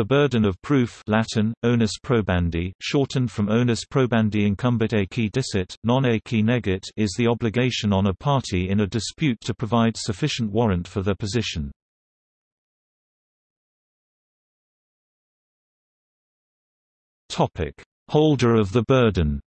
The burden of proof Latin, onus probandi, shortened from onus probandi incumbit ei qui dicit, non ei qui negit is the obligation on a party in a dispute to provide sufficient warrant for their position. Holder of the burden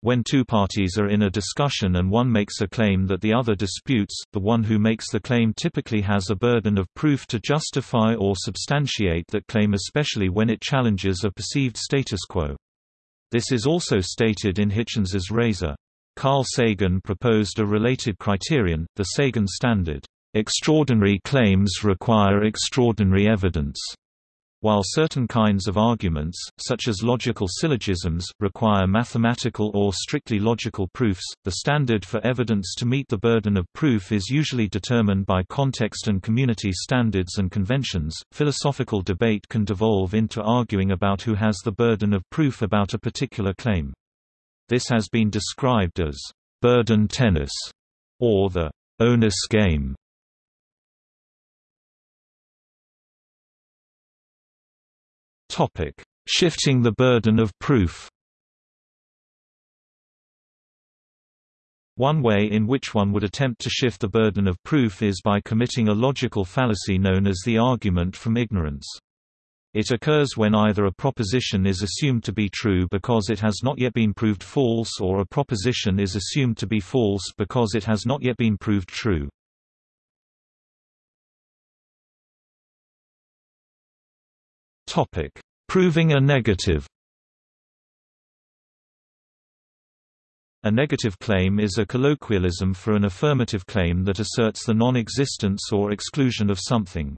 When two parties are in a discussion and one makes a claim that the other disputes, the one who makes the claim typically has a burden of proof to justify or substantiate that claim especially when it challenges a perceived status quo. This is also stated in Hitchens's razor. Carl Sagan proposed a related criterion, the Sagan standard. Extraordinary claims require extraordinary evidence. While certain kinds of arguments, such as logical syllogisms, require mathematical or strictly logical proofs, the standard for evidence to meet the burden of proof is usually determined by context and community standards and conventions. Philosophical debate can devolve into arguing about who has the burden of proof about a particular claim. This has been described as burden tennis or the onus game. Topic: Shifting the burden of proof. One way in which one would attempt to shift the burden of proof is by committing a logical fallacy known as the argument from ignorance. It occurs when either a proposition is assumed to be true because it has not yet been proved false or a proposition is assumed to be false because it has not yet been proved true. Topic: Proving a negative. A negative claim is a colloquialism for an affirmative claim that asserts the non-existence or exclusion of something.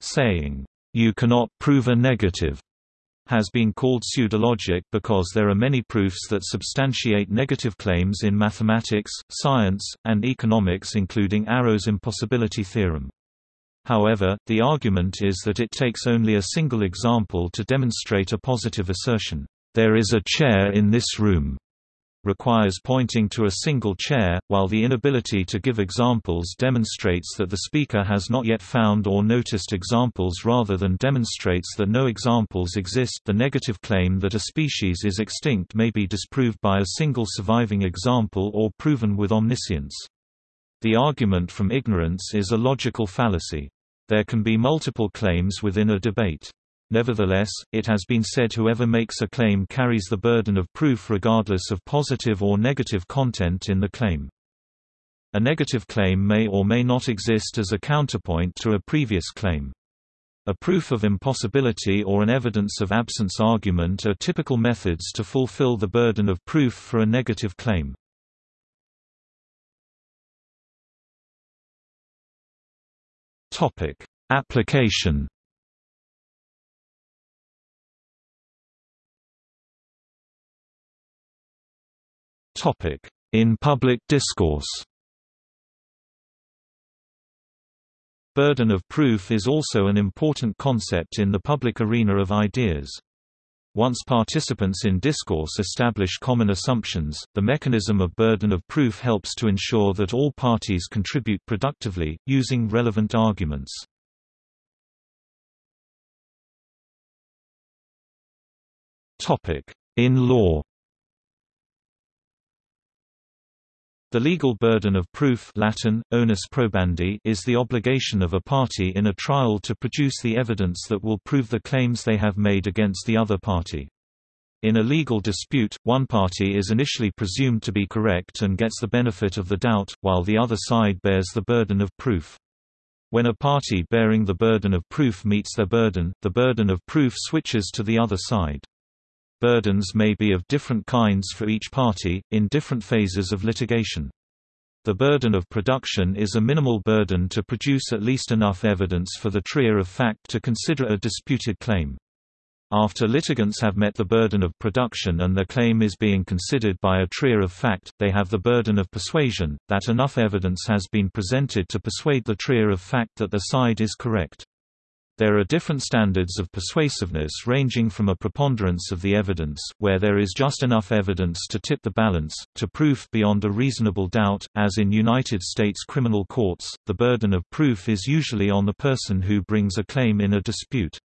Saying, "You cannot prove a negative." has been called pseudologic because there are many proofs that substantiate negative claims in mathematics, science, and economics including Arrow's impossibility theorem. However, the argument is that it takes only a single example to demonstrate a positive assertion. There is a chair in this room requires pointing to a single chair, while the inability to give examples demonstrates that the speaker has not yet found or noticed examples rather than demonstrates that no examples exist. The negative claim that a species is extinct may be disproved by a single surviving example or proven with omniscience. The argument from ignorance is a logical fallacy. There can be multiple claims within a debate. Nevertheless, it has been said whoever makes a claim carries the burden of proof regardless of positive or negative content in the claim. A negative claim may or may not exist as a counterpoint to a previous claim. A proof of impossibility or an evidence of absence argument are typical methods to fulfill the burden of proof for a negative claim. Topic: Application. Topic: In public discourse. Burden of proof is also an important concept in the public arena of ideas. Once participants in discourse establish common assumptions, the mechanism of burden of proof helps to ensure that all parties contribute productively, using relevant arguments. In law The legal burden of proof Latin, onus probandi is the obligation of a party in a trial to produce the evidence that will prove the claims they have made against the other party. In a legal dispute, one party is initially presumed to be correct and gets the benefit of the doubt, while the other side bears the burden of proof. When a party bearing the burden of proof meets their burden, the burden of proof switches to the other side. Burdens may be of different kinds for each party, in different phases of litigation. The burden of production is a minimal burden to produce at least enough evidence for the trier of fact to consider a disputed claim. After litigants have met the burden of production and their claim is being considered by a trier of fact, they have the burden of persuasion, that enough evidence has been presented to persuade the trier of fact that their side is correct. There are different standards of persuasiveness ranging from a preponderance of the evidence, where there is just enough evidence to tip the balance, to proof beyond a reasonable doubt. As in United States criminal courts, the burden of proof is usually on the person who brings a claim in a dispute.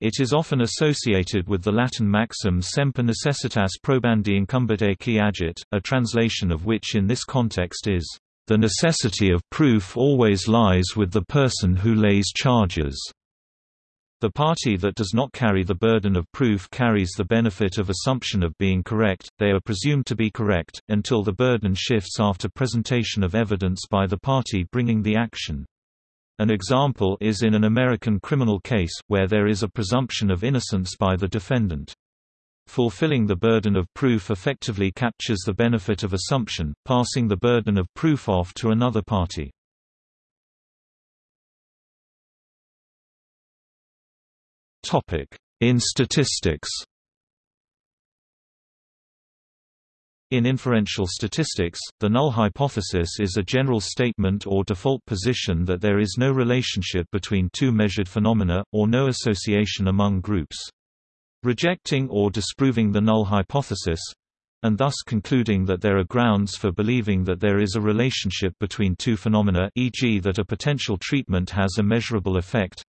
It is often associated with the Latin maxim semper necessitas probandi incumbit qui agit, a translation of which in this context is, "...the necessity of proof always lies with the person who lays charges." The party that does not carry the burden of proof carries the benefit of assumption of being correct, they are presumed to be correct, until the burden shifts after presentation of evidence by the party bringing the action. An example is in an American criminal case, where there is a presumption of innocence by the defendant. Fulfilling the burden of proof effectively captures the benefit of assumption, passing the burden of proof off to another party. In statistics In inferential statistics, the null hypothesis is a general statement or default position that there is no relationship between two measured phenomena, or no association among groups. Rejecting or disproving the null hypothesis and thus concluding that there are grounds for believing that there is a relationship between two phenomena e.g. that a potential treatment has a measurable effect,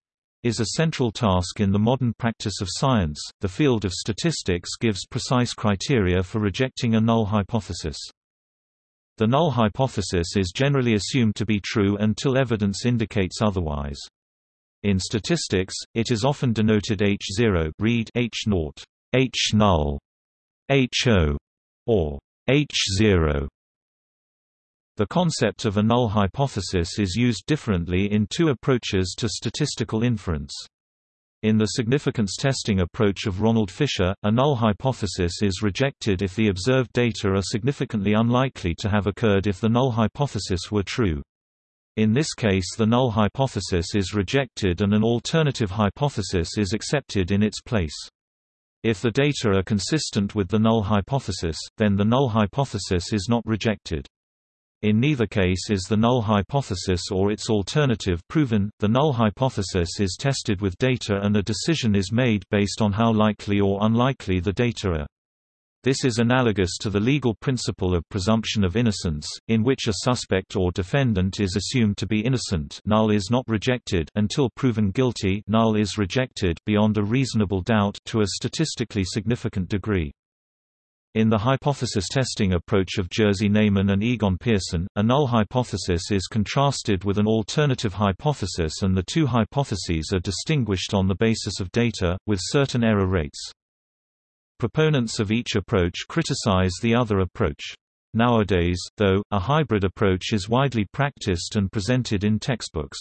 is a central task in the modern practice of science. The field of statistics gives precise criteria for rejecting a null hypothesis. The null hypothesis is generally assumed to be true until evidence indicates otherwise. In statistics, it is often denoted H0 read H0, H null, HO, or H0 the concept of a null hypothesis is used differently in two approaches to statistical inference. In the significance testing approach of Ronald Fisher, a null hypothesis is rejected if the observed data are significantly unlikely to have occurred if the null hypothesis were true. In this case the null hypothesis is rejected and an alternative hypothesis is accepted in its place. If the data are consistent with the null hypothesis, then the null hypothesis is not rejected. In neither case is the null hypothesis or its alternative proven, the null hypothesis is tested with data and a decision is made based on how likely or unlikely the data are. This is analogous to the legal principle of presumption of innocence, in which a suspect or defendant is assumed to be innocent null is not rejected until proven guilty null is rejected beyond a reasonable doubt to a statistically significant degree. In the hypothesis testing approach of Jerzy Neyman and Egon Pearson, a null hypothesis is contrasted with an alternative hypothesis and the two hypotheses are distinguished on the basis of data, with certain error rates. Proponents of each approach criticize the other approach. Nowadays, though, a hybrid approach is widely practiced and presented in textbooks.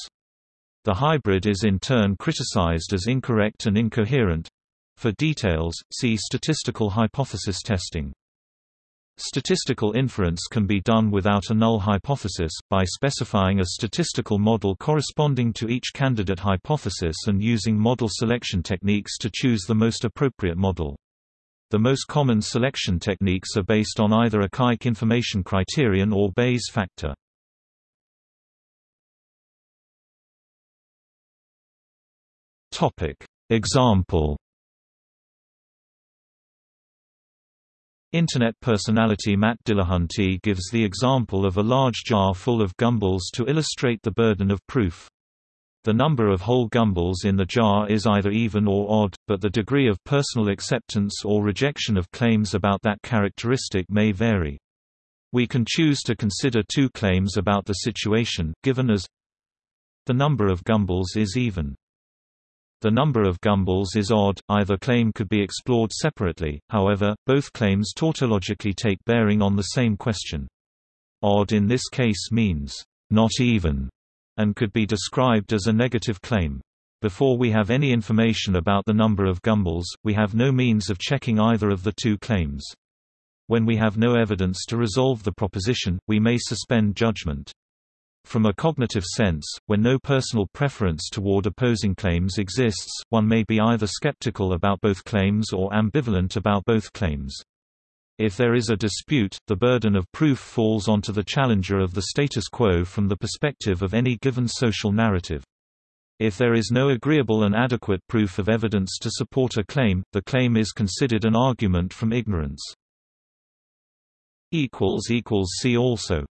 The hybrid is in turn criticized as incorrect and incoherent, for details, see statistical hypothesis testing. Statistical inference can be done without a null hypothesis, by specifying a statistical model corresponding to each candidate hypothesis and using model selection techniques to choose the most appropriate model. The most common selection techniques are based on either Akaike information criterion or Bayes factor. Example Internet personality Matt Dillahunty gives the example of a large jar full of gumballs to illustrate the burden of proof. The number of whole gumballs in the jar is either even or odd, but the degree of personal acceptance or rejection of claims about that characteristic may vary. We can choose to consider two claims about the situation, given as the number of gumballs is even. The number of gumballs is odd, either claim could be explored separately, however, both claims tautologically take bearing on the same question. Odd in this case means, not even, and could be described as a negative claim. Before we have any information about the number of gumballs, we have no means of checking either of the two claims. When we have no evidence to resolve the proposition, we may suspend judgment. From a cognitive sense, when no personal preference toward opposing claims exists, one may be either skeptical about both claims or ambivalent about both claims. If there is a dispute, the burden of proof falls onto the challenger of the status quo from the perspective of any given social narrative. If there is no agreeable and adequate proof of evidence to support a claim, the claim is considered an argument from ignorance. See also